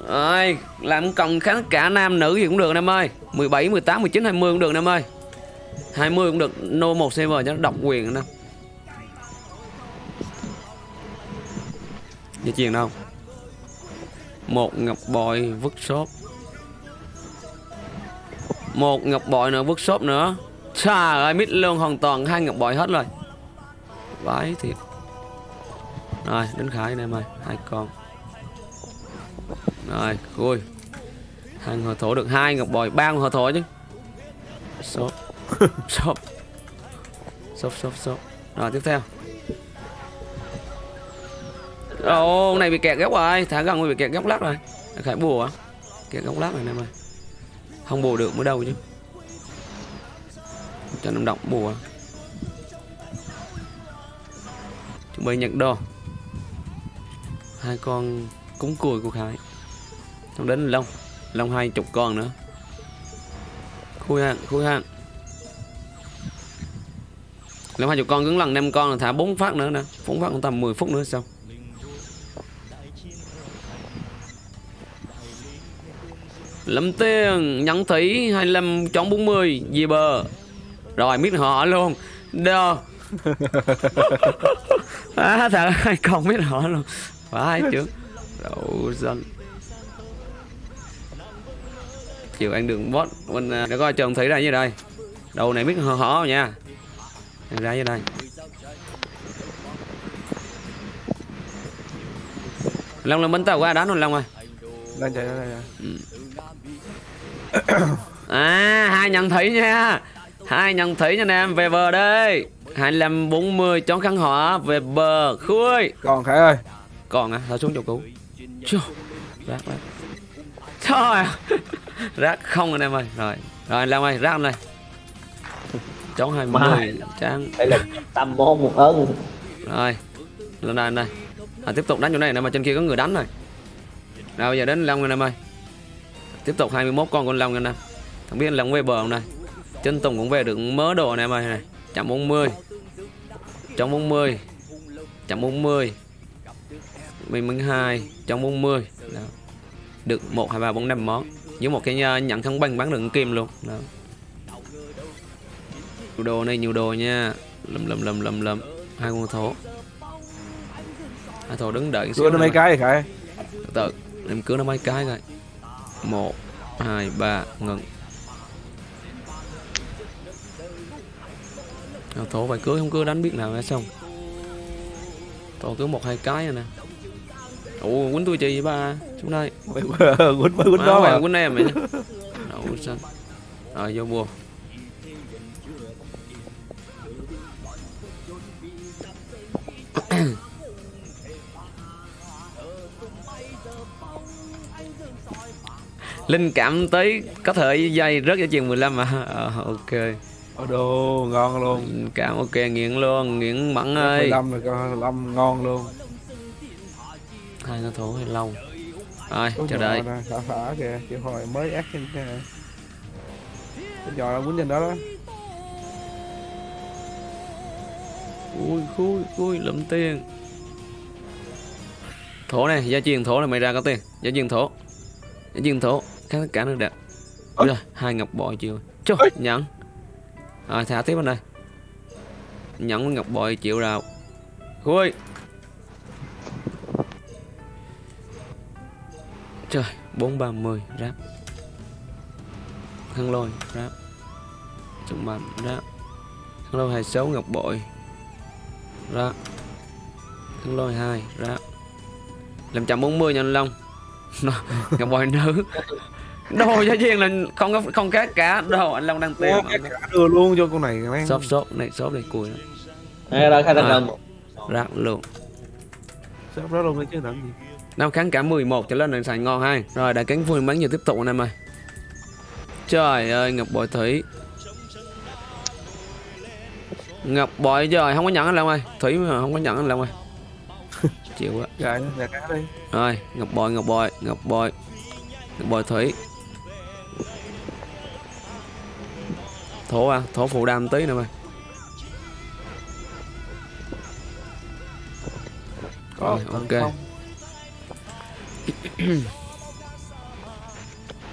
Rồi, làm cộng kháng cả nam nữ gì cũng được em ơi. 17, 18, 19, 20 cũng được em ơi. 20 cũng được No một server cho nó độc quyền nè. Dây chuyền đâu? Một ngọc bội vứt shop Một ngọc bội nữa vứt shop nữa. Trời ơi mít luôn hoàn toàn hai ngọc bội hết rồi. Vãi thiệt. Rồi đến Khải anh em ơi Hai con. Rồi khui. Hai hòa thổ được hai ngọc bội ba hòa thổ chứ. Shop Shop Shop shop shop Rồi tiếp theo. Ồ, con này bị kẹt góc rồi, thả gần bị kẹt góc lắc rồi. Khải bùa. Kẹt góc lắc rồi anh em ơi. Không bù được mới đâu chứ. Cho nó động bùa. À. Chuẩn bị nhận đồ. Hai con cúng cùi của Khải. Xong đến Long. Long hai chục con nữa. Khui hàng, khui hàng. Long hai chục con cứng lần năm con là thả bốn phát nữa nè. bốn phát cũng tầm 10 phút nữa xong. Lâm tiền nhắn thấy 25 chọn 40 gì bờ? Rồi biết họ luôn. Đơ. [LAUGHS] À, Thằng hai con biết họ luôn. Phải chứ. Đậu dân. Chiều anh đường bot Mình à, để coi chồng thấy ra như đây. Đầu này biết họ họ nha. Anh ra như đây. Long là bánh tàu qua đá rồi Long ơi
lên chạy lên chạy
À, hai nhận thủy nha. Hai nhận thủy nha anh em, về bờ đây. 25 40 chón khăn hỏa về bờ khui.
còn khải ơi
Còn à, thả xuống chỗ cũ. Chô. Rác rác. Trời. rác không anh em ơi. Rồi. Rồi anh Long ơi, rác anh ơi. Chón 20
Mai.
trang.
đây là tâm môn một ơn
Rồi. Lên đây anh đây. À, tiếp tục đánh chỗ này nè mà trên kia có người đánh rồi. Rồi giờ đến Long anh em ơi. Tiếp tục 21 con con Long anh em. Không biết anh Long về bờ không đây. Chân Tùng cũng về được mớ đồ này em ơi này. 140. 140. 140. Mình mình 2, 140. Đó. Được 1 2 3 4 5 món. Với một cái uh, nhận thắng banh bán được kim luôn. Đó. Nhiều đồ này nhiều đồ nha. Lầm lầm lầm lầm lầm. Hai con thổ. Hai thổ đứng đợi
đưa mấy cái đi khải
từ từ em cứ nó mấy cái rồi một hai ba ngừng. Thổ phải cưới không cứ đánh biết nào hay xong thổ cứ một hai cái rồi nè. Ủa quýnh tôi chi ba? Xuống đây
quýnh quýnh đó
mà. quýnh em vậy đậu xanh rồi vô bùa linh cảm tới có thể dây rớt cho chừng 15 mà. Ờ, ok.
Ồ đồ ngon luôn.
Linh cảm ok nghiện luôn nghiện mặn ơi.
15 rồi con 15 ngon luôn.
Hai nó thổ hay lâu. Rồi
Ôi
chờ đợi.
Thả thả kìa Chịu hồi mới ác trên cái này giò là quýnh trên đó đó.
Ui khui khui lụm tiền. Thổ này gia truyền thổ là mày ra có tiền. Gia truyền thổ. Gia truyền thổ các tất cả nó đẹp. Ui rồi hai ngọc bội chịu. Chô, nhận. Rồi thả tiếp bên đây nhận ngọc bội chịu rào khui. Trời bốn ba mươi ráp. Khăn lôi ráp. Trung mạnh ráp. Khăn lôi hai sáu ngọc bội. Ra khăn lôi hai ra làm trăm bốn mươi nha anh long. [LAUGHS] Ngọc bội nữ đồ gia viên là không có không cá cả. Đồ anh long đang
cả đưa luôn cho con này mang
shop shop này shop này cùi.
Hay ra khai thác đồng
rác luôn.
Shop đó luôn đấy chứ làm gì?
Năm kháng cả 11 trở lên là xài ngon hai. Rồi đại cánh vui bắn giờ tiếp tục anh em ơi. Trời ơi Ngọc Bội Thủy. Ngọc Bội trời không có nhận anh Long ơi. Thủy mà không có nhận anh Long ơi. [LAUGHS] Chịu quá. Rồi Ngọc Bội Ngọc Bội Ngọc Bội Ngọc Bội Thủy Thổ à Thổ phụ đam tí nè mày
Có
Rồi, ok. [CLEARS THROAT]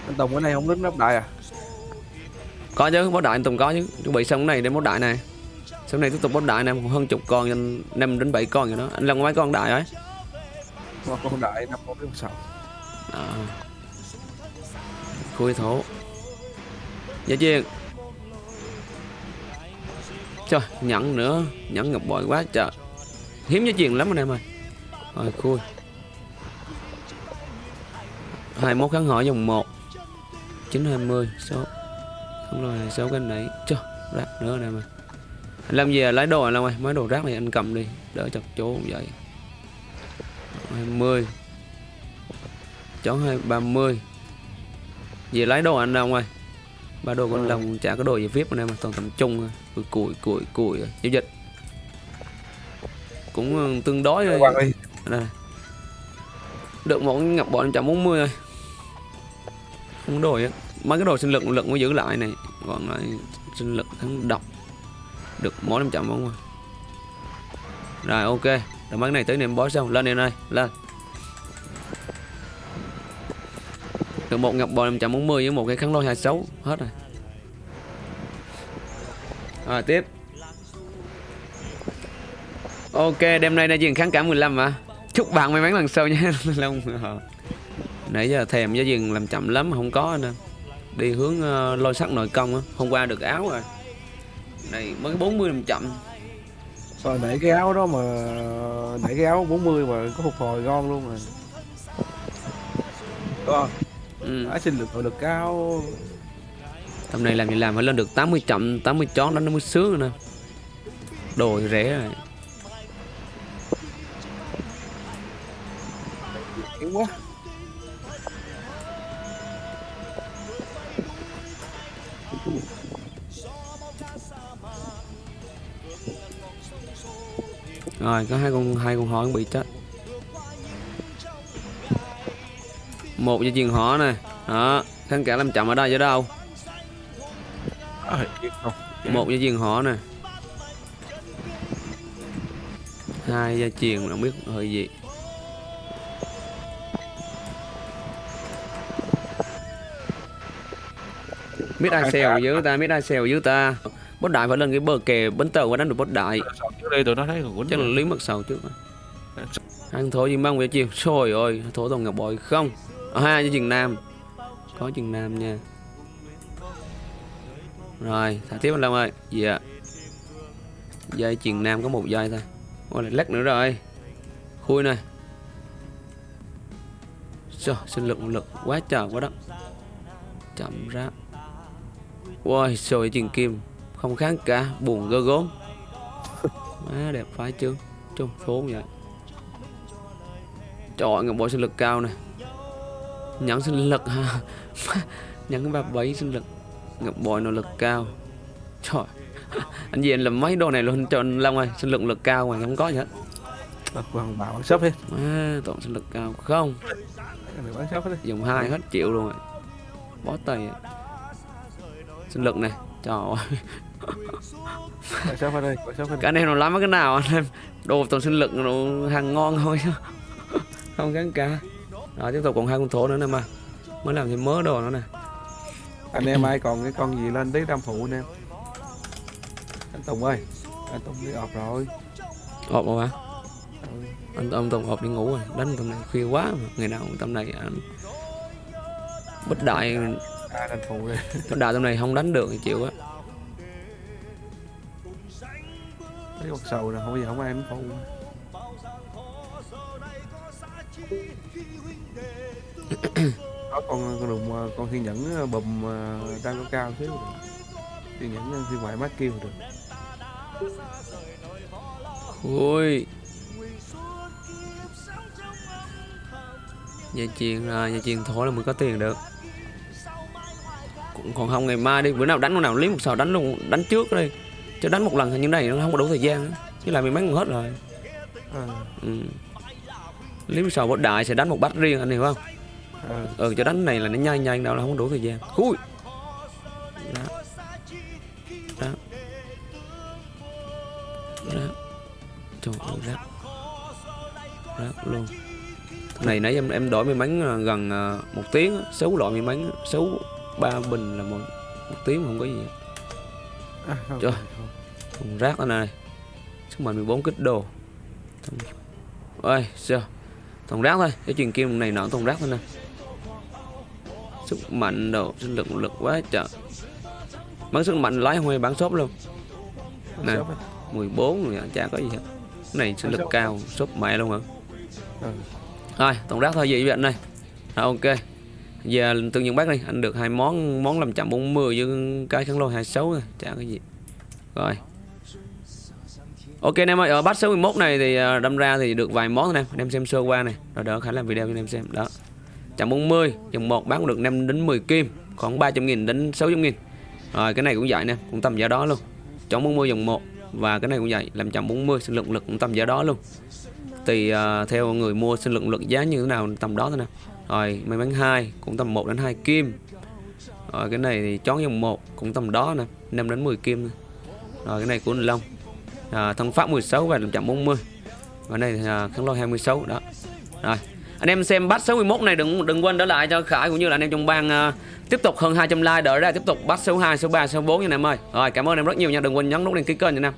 Anh Tùng cái này không lính nắp đại à?
Có chứ bó đại anh Tùng có chứ. Chuẩn bị xong cái này đem bó đại này. Xong này tiếp tục bó đại này hơn chục con anh năm đến 7 con vậy đó. Anh có mấy con đại ấy
con đại năm con sao.
À. Khui thổ. Giá chiên Trời nhận nữa. Nhận ngọc bội quá trời. Hiếm giá chuyện lắm anh em ơi. Rồi, khui. 21 kháng hỏi dòng 1 920 số. Không rồi, số cái này Trời, rác nữa anh em ơi. Anh làm gì à? lấy đồ anh em ơi. Mấy đồ rác này anh cầm đi. Đỡ chặt chỗ vậy. 20 chó hai ba mươi. Về lấy đồ anh Long ơi ba đồ của anh Long chả có đồ gì vip em mà toàn tầm trung thôi. Cùi cùi cùi cùi rồi. giao dịch. Cũng ừ, tương đối
đi
đây. Được một ngập bọn 140 thôi. Không có đồ á. Mấy cái đồ sinh lực lực mới giữ lại này. Còn lại sinh lực thắng độc được mỗi 500 bóng rồi rồi ok. Rồi mấy cái này tới niệm bó xong. Lên em ơi lên Từ một ngọc bò 540 với một cái kháng lôi 26 hết rồi. Rồi tiếp. Ok đêm nay đã dừng kháng cả 15 mà chúc bạn may mắn lần sau nha [LAUGHS] Long. Ờ. Nãy giờ thèm giá dừng làm chậm lắm không có anh đi hướng uh, lôi sắt nội công á. Hôm qua được áo rồi. Này mới 40 làm chậm.
Rồi để cái áo đó mà Để cái áo 40 mà có phục hồi ngon luôn rồi. Đúng không?
Ừ.
Đã xin được nội lực cao
tầm này làm gì làm phải lên được 80 chậm 80 chón đó nó mới sướng nè đồ thì rẻ rồi
Yếu quá
Rồi có hai con hai con họ bị chết. Một dây chuyền họ này, Đó, kháng cả làm chậm ở đây chứ đâu. Một dây chuyền họ này, Hai dây chuyền không biết hơi gì. Biết ai xèo dưới ta, biết ai xèo dưới ta. Bốt đại phải lên cái bờ kè bến tàu qua đánh được bốt đại.
Trước đây tôi nó thấy còn
chắc là lý mật sầu trước ăn thổ gì mang về chiều trời ơi thổ toàn ngọc bội không hai với chừng nam. Có chừng nam nha. Rồi thả tiếp anh long ơi. Dạ. Dây chừng nam có một dây thôi. Ôi lại lắc nữa rồi. Khui này Trời, sinh lực lực quá trời quá đất chậm ra. Ôi trời chừng kim. Không kháng cả buồn gơ gốm. [LAUGHS] Má đẹp phái chứ. Chung thốn vậy. Trời ơi ngọc bội sinh lực cao này nhẫn sinh lực ha nhẫn ba bảy sinh lực. Ngọc bội nội lực cao. Trời. Anh gì anh làm mấy đồ này luôn cho anh Long ơi sinh lực lực cao mà không có gì hết.
Bật hoàng bảo shop hết.
Má toàn sinh lực cao. Không. Dùng hai hết triệu luôn rồi. Bó tay à. sinh lực này. Trời ơi.
Đi
cái này nó lắm cái nào anh em. Đồ toàn sinh lực nó hàng ngon thôi. [LAUGHS] Không gắn cả rồi tiếp tục còn hai con thổ nữa nè mà mới làm thêm mớ đồ nữa nè.
Anh em ai còn cái con gì lên tí trăm phụ anh em? Anh Tùng ơi Anh Tùng đi ọp rồi.
Hộp mà hả?
Ừ.
anh ông tổng hộp đi ngủ rồi. Đánh tầm này khuya quá. Mà. ngày nào tầm này anh bất đại.
À phụ [LAUGHS]
bất đại tầm này không đánh được thì chịu á.
Thấy con sầu nè Không có gì không ai anh phụ có con con đùng con thiên nhẫn ờ, bùm ờ, đang cao cao xíu được thiên nhẫn ờ, phiên ngoại mát kêu được
ui dây chuyền à, dây chuyền thổi là mới có tiền được. Còn, còn không ngày mai đi bữa nào đánh con nào lấy một sào đánh luôn đánh trước đi. Chứ đánh một lần như này nó không có đủ thời gian chứ lại mày bán còn hết rồi.
À,
ừ. lấy một sào bot đại sẽ đánh một bát riêng anh hiểu không
à,
ừ cho đánh này là nó nhanh nhanh đâu là không đủ thời gian. Ui đó. Đó. Đó. Trời ơi rác. Rác luôn. Cái này nãy em em đổi may mắn à, gần à, một tiếng sáu loại may mắn sáu ba bình là một một tiếng không có gì
à, không,
Trời.
không.
thùng rác đó này. Sức mạnh 14 kích đồ ơi sao? Thùng rác thôi. Cái chuyện kim này nọ thùng rác thôi nè sức mạnh đồ sinh lực lực quá trời. Bắn sức mạnh lái huy bán shop luôn. Nè.
Shop á.
14 rồi chả có gì hết. Cái này sinh lực cao shop mẹ luôn hả?
Ừ.
thôi tổng rác thôi vậy vậy này rồi ok. Giờ tương nhận bác đi anh được hai món món 540 với cái kháng lôi 26 rồi chả cái gì. Rồi. Ok anh em ơi, ở batch số 11 này thì đâm ra thì được vài món thôi em, anh em xem sơ qua này, rồi đỡ khả làm video cho anh em xem, đó. 140, dòng 1 bán được 5 đến 10 kim, khoảng 300 nghìn đến 600 nghìn. Rồi cái này cũng vậy nè, cũng tầm giá đó luôn. Chọn 40 dòng 1 và cái này cũng vậy, làm 140 sinh lượng lực cũng tầm giá đó luôn. Tùy uh, theo người mua sinh lượng lực giá như thế nào tầm đó thôi nè. Rồi may mắn 2 cũng tầm 1 đến 2 kim. Rồi cái này thì chón dòng 1 cũng tầm đó nè, 5 đến 10 kim. Nè. Rồi cái này của anh Long à, thân pháp 16 và 140 và này thì à, kháng lôi 26 đó rồi anh em xem bắt 61 này đừng đừng quên đỡ lại cho Khải cũng như là anh em trong bang uh, tiếp tục hơn 200 like đỡ ra tiếp tục bắt số 2 số 3 số 4 nha anh em ơi. Rồi cảm ơn em rất nhiều nha đừng quên nhấn nút đăng ký kênh nha anh em.